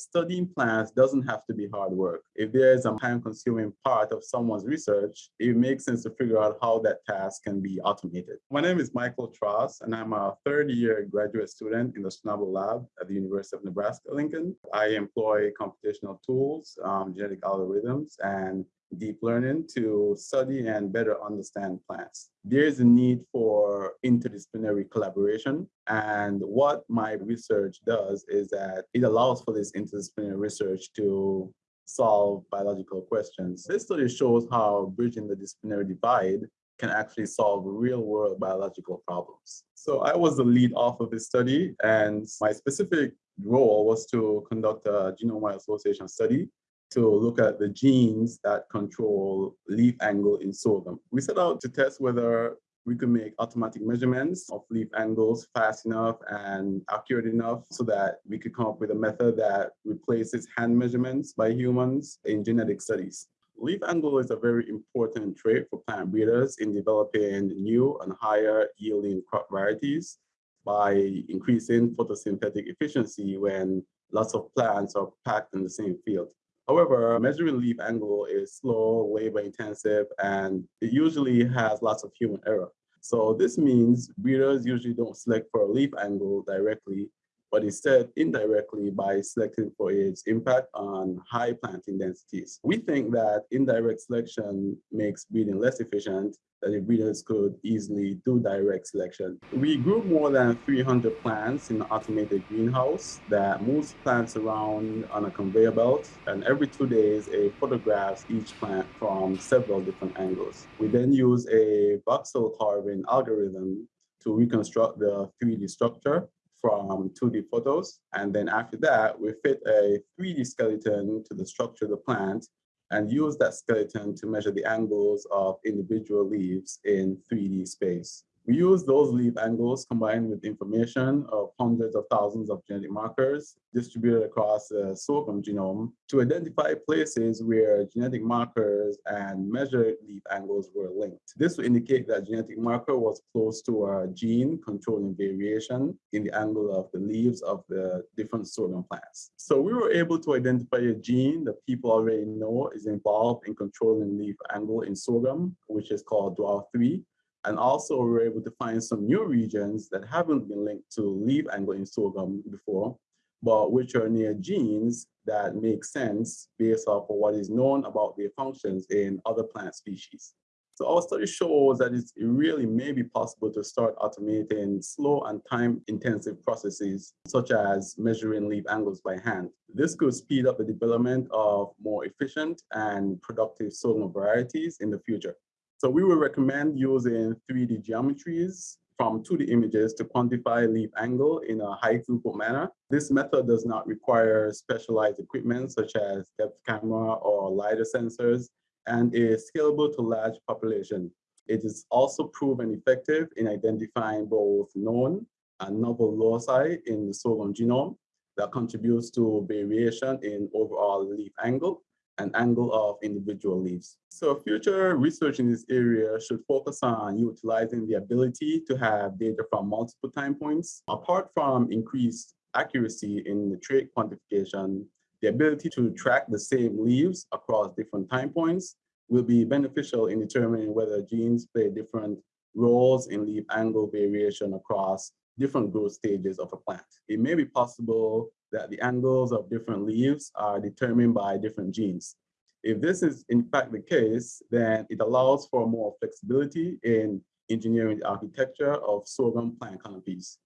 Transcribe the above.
studying plants doesn't have to be hard work. If there's a time-consuming part of someone's research, it makes sense to figure out how that task can be automated. My name is Michael Tross, and I'm a third-year graduate student in the Schnable Lab at the University of Nebraska-Lincoln. I employ computational tools, um, genetic algorithms, and deep learning to study and better understand plants. There is a need for interdisciplinary collaboration. And what my research does is that it allows for this interdisciplinary research to solve biological questions. This study shows how bridging the disciplinary divide can actually solve real world biological problems. So I was the lead author of this study and my specific role was to conduct a genome-wide association study to look at the genes that control leaf angle in sorghum. We set out to test whether we could make automatic measurements of leaf angles fast enough and accurate enough so that we could come up with a method that replaces hand measurements by humans in genetic studies. Leaf angle is a very important trait for plant breeders in developing new and higher yielding crop varieties by increasing photosynthetic efficiency when lots of plants are packed in the same field. However, measuring leaf angle is slow, labor intensive, and it usually has lots of human error. So this means breeders usually don't select for a leaf angle directly, but instead indirectly by selecting for its impact on high planting densities. We think that indirect selection makes breeding less efficient, that the breeders could easily do direct selection. We grew more than 300 plants in an automated greenhouse that moves plants around on a conveyor belt, and every two days it photographs each plant from several different angles. We then use a voxel carving algorithm to reconstruct the 3D structure from 2D photos. And then after that, we fit a 3D skeleton to the structure of the plant and use that skeleton to measure the angles of individual leaves in 3D space. We use those leaf angles combined with information of hundreds of thousands of genetic markers distributed across the sorghum genome to identify places where genetic markers and measured leaf angles were linked. This will indicate that genetic marker was close to a gene controlling variation in the angle of the leaves of the different sorghum plants. So we were able to identify a gene that people already know is involved in controlling leaf angle in sorghum, which is called DWAL3. And also we were able to find some new regions that haven't been linked to leaf angle in sorghum before, but which are near genes that make sense based off of what is known about their functions in other plant species. So our study shows that it really may be possible to start automating slow and time-intensive processes, such as measuring leaf angles by hand. This could speed up the development of more efficient and productive sorghum varieties in the future. So we will recommend using 3D geometries from 2D images to quantify leaf angle in a high throughput manner. This method does not require specialized equipment such as depth camera or LiDAR sensors and is scalable to large population. It is also proven effective in identifying both known and novel loci in the sorghum genome that contributes to variation in overall leaf angle and angle of individual leaves. So future research in this area should focus on utilizing the ability to have data from multiple time points. Apart from increased accuracy in the trait quantification, the ability to track the same leaves across different time points will be beneficial in determining whether genes play different roles in leaf angle variation across different growth stages of a plant. It may be possible that the angles of different leaves are determined by different genes. If this is in fact the case, then it allows for more flexibility in engineering the architecture of sorghum plant canopies.